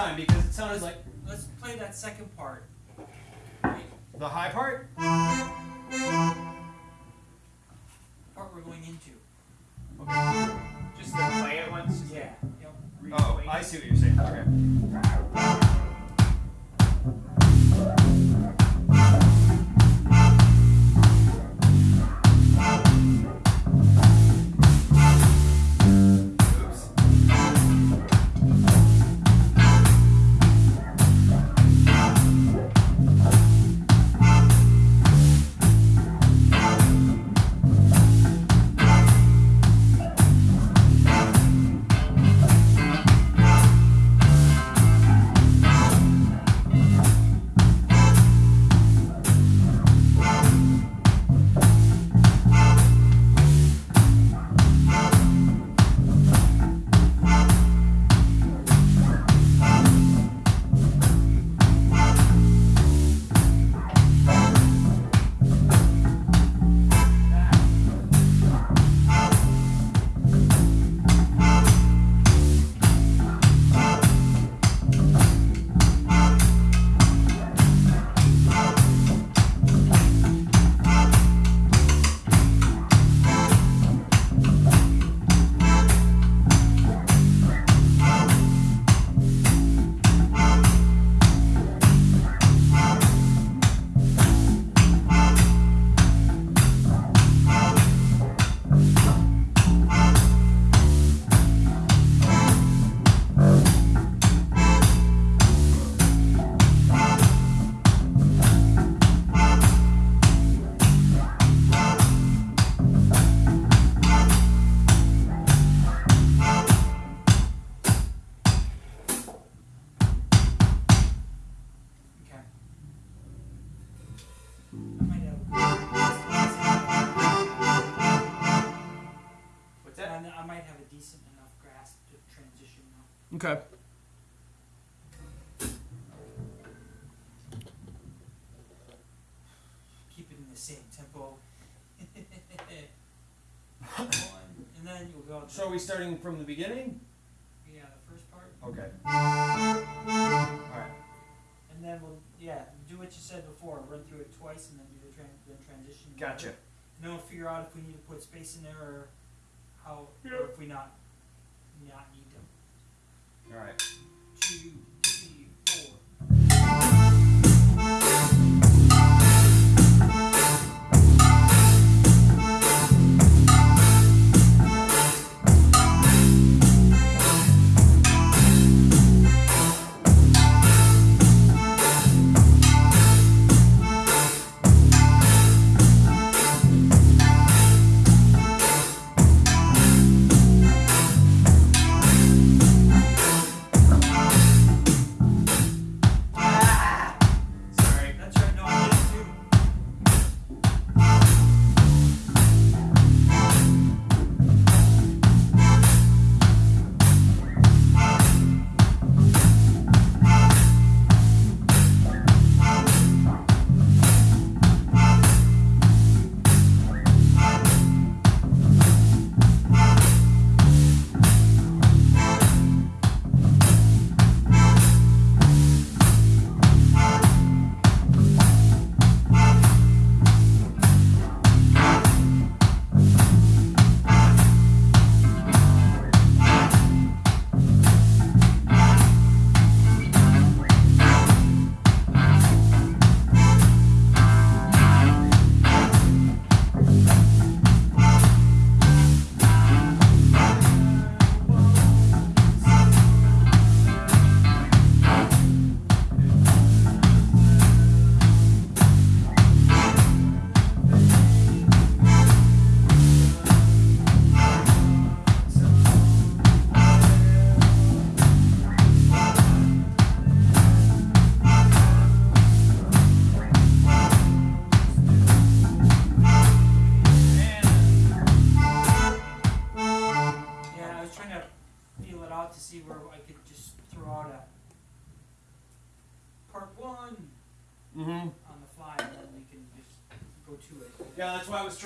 time because it sounded like Let's play that second part. Right? the high part. Part we're going into. Okay. Just to play it once. Yeah. Yep. Oh, I see what you're saying. Okay. Decent enough grasp to transition now. Okay. Keep it in the same tempo. One, and then you'll go. So are we starting from the beginning? yeah, the first part, Okay. All right. and then we'll yeah do what you said before. Run through it twice, and then do the tran- then transition. Gotcha. And then we'll figure out if we need to put space in there or how, Yeah. or if we not not need them. All right. Two, three,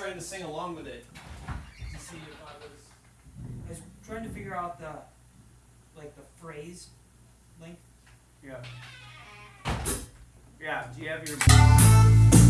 trying to sing along with it. To see if I was, I was trying to figure out the, like the phrase length. Yeah. Yeah, do you have your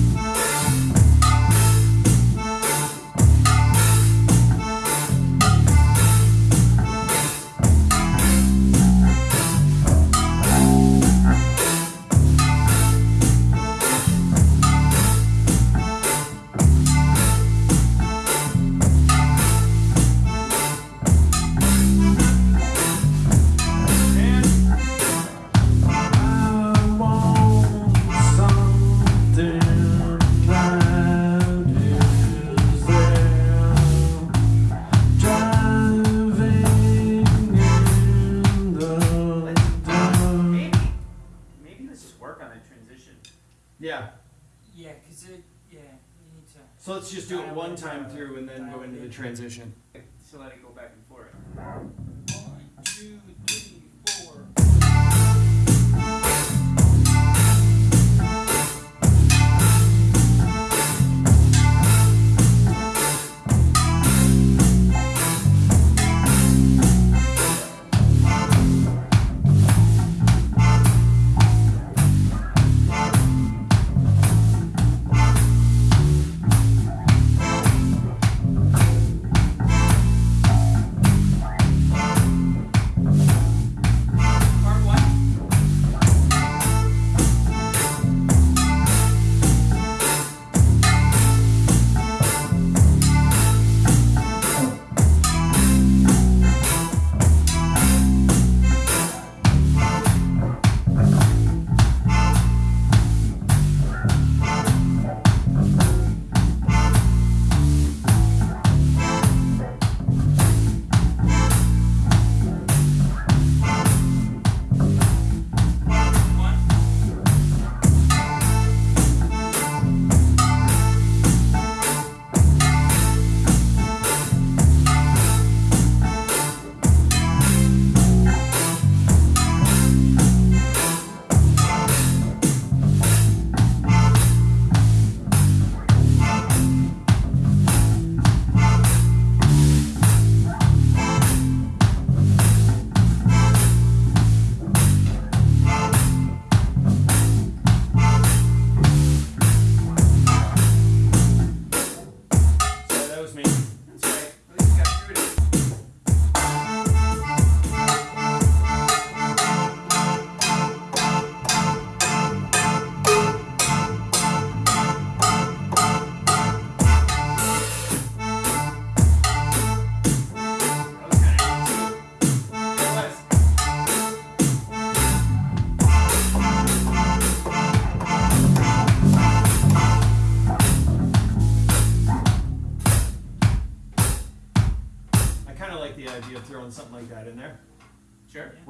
So let's just do it one time through and then go into the transition. So let it go back and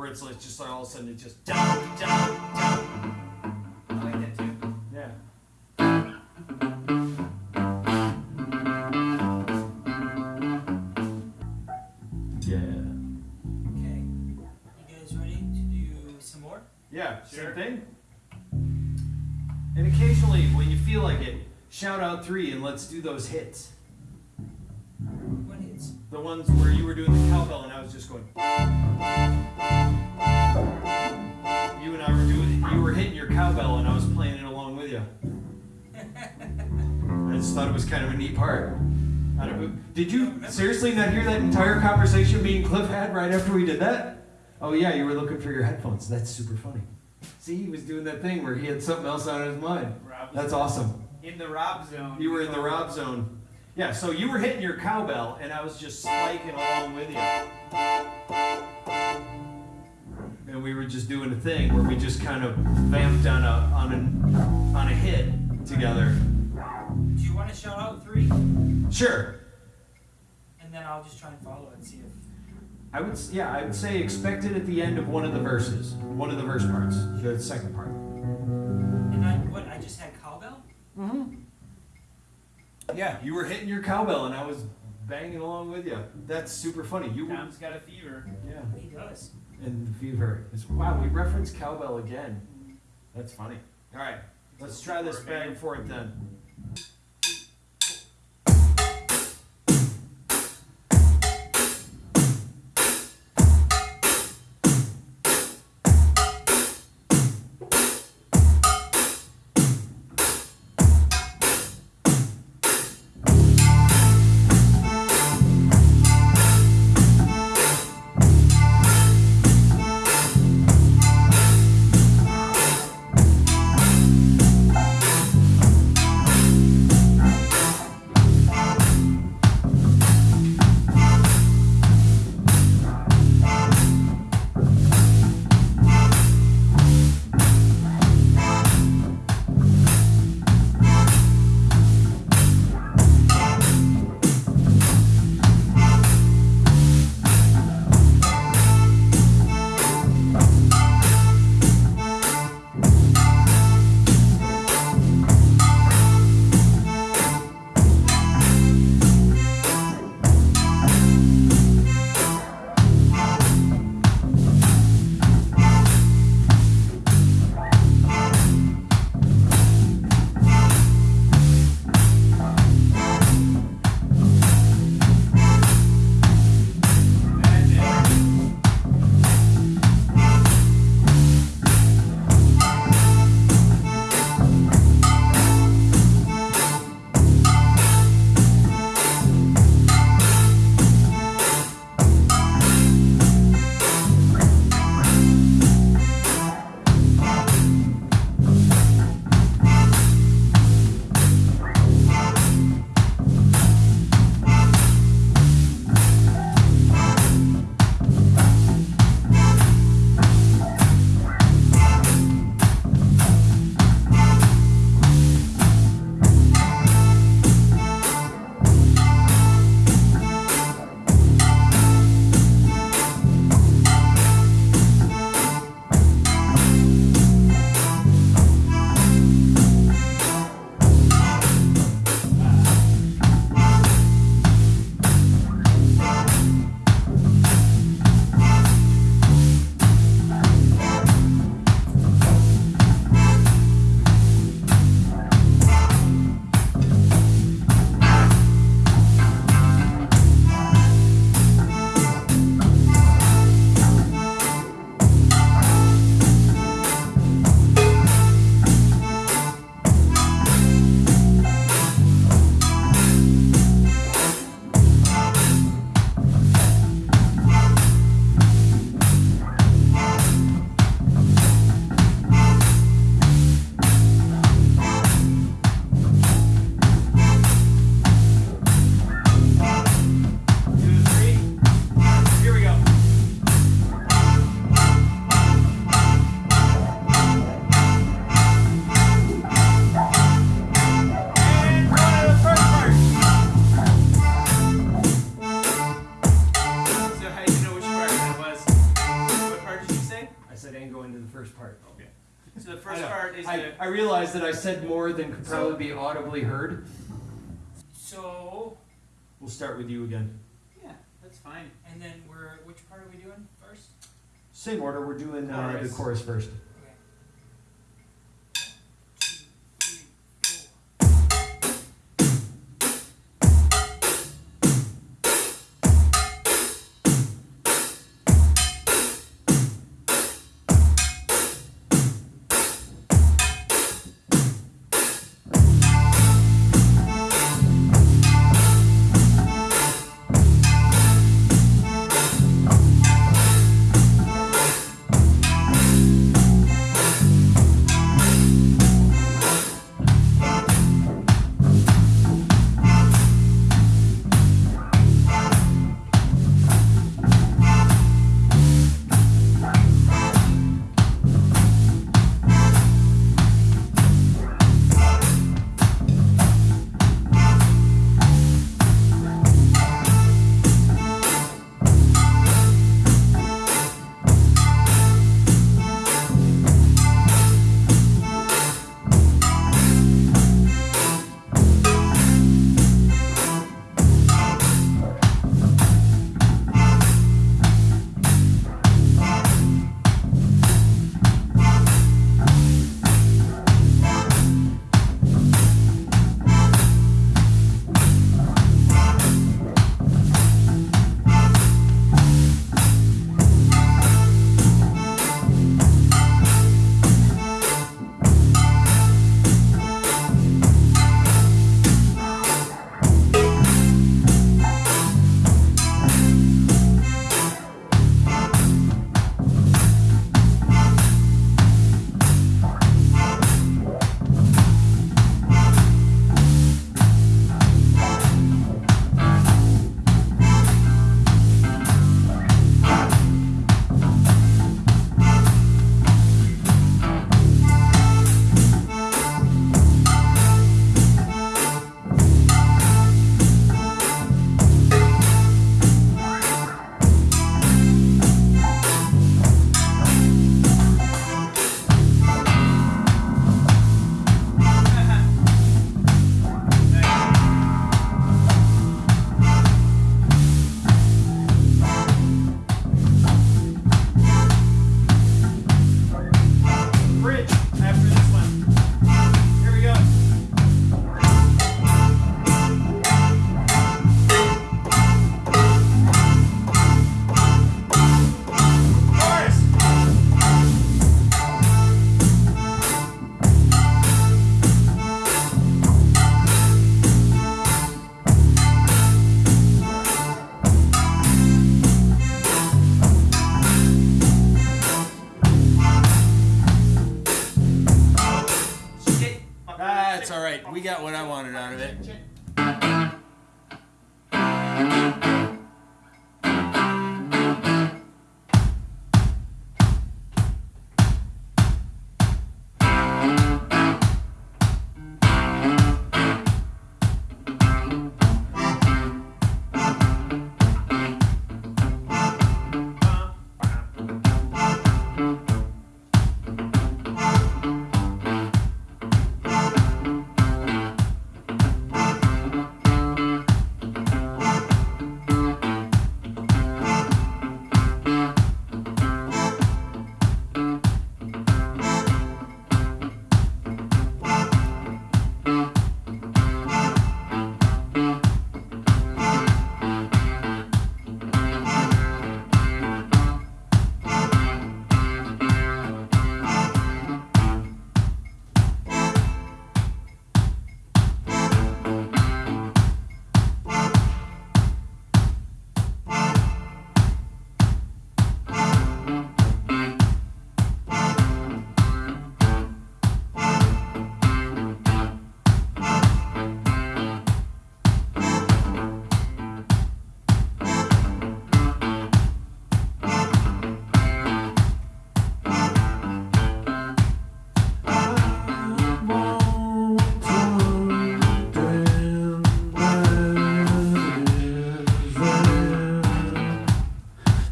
where it's like just like all of a sudden it just jump, jump, jump. I like that too. Yeah. Yeah. Okay. You guys ready to do some more? Yeah. Sure. Same thing. And occasionally, when you feel like it, shout out three and let's do those hits. The ones where you were doing the cowbell and I was just going. You and I were doing. You were hitting your cowbell and I was playing it along with you. I just thought it was kind of a neat part. I don't, did you seriously not hear that entire conversation me and Cliff had right after we did that? Oh yeah, you were looking for your headphones. That's super funny. See, he was doing that thing where he had something else on his mind. That's awesome. in the Rob zone. You were in the Rob zone. Yeah, so you were hitting your cowbell, and I was just spiking along with you. And we were just doing a thing where we just kind of vamped on a on a on a hit together. Do you want to shout out three? Sure. And then I'll just try and follow it and see if. I would yeah, I would say expect it at the end of one of the verses, one of the verse parts, the second part. And I, what, I just had cowbell? Mm-hmm. Yeah, you were hitting your cowbell, and I was banging along with you. That's super funny. You were, Tom's got a fever. yeah. He does. And the fever. It's, wow, we reference cowbell again. That's funny. All right, let's try this back and forth then. Realized that I said more than could probably be audibly heard. So, We'll start with you again. Yeah, that's fine. and then we're, which part are we doing first? Same order. We're doing uh, the Chorus. chorus first.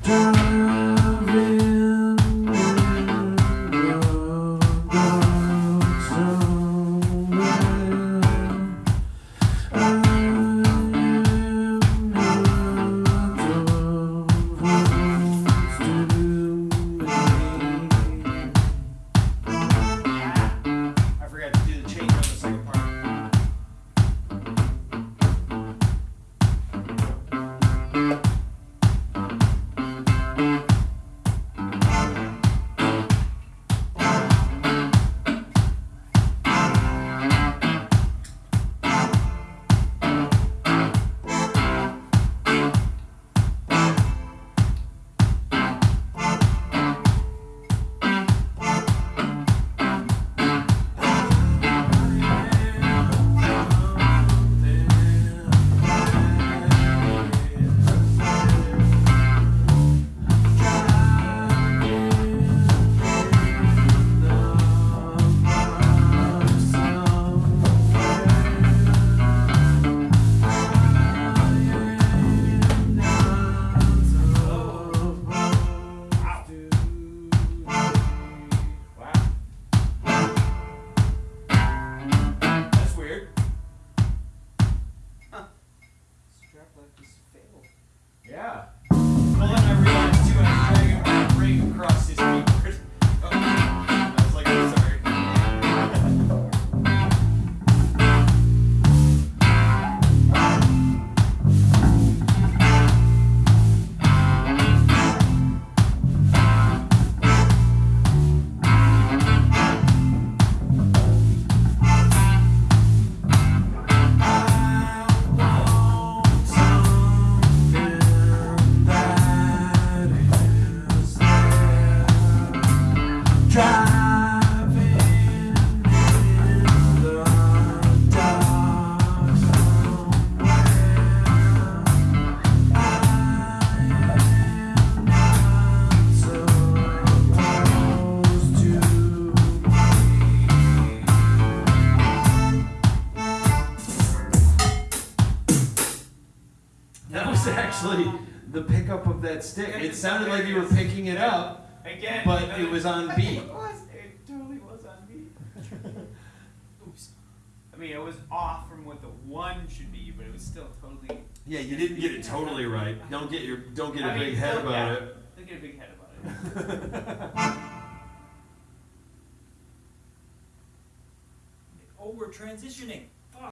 Through stick. It sounded like you were picking it up, Again. but it was on beat. It was. It totally was on beat. Oops. I mean, it was off from what the one should be, but it was still totally. Yeah, you didn't get it totally right. Don't get your don't get a I mean, big head about yeah. it. Don't get a big head about it. Oh, we're transitioning.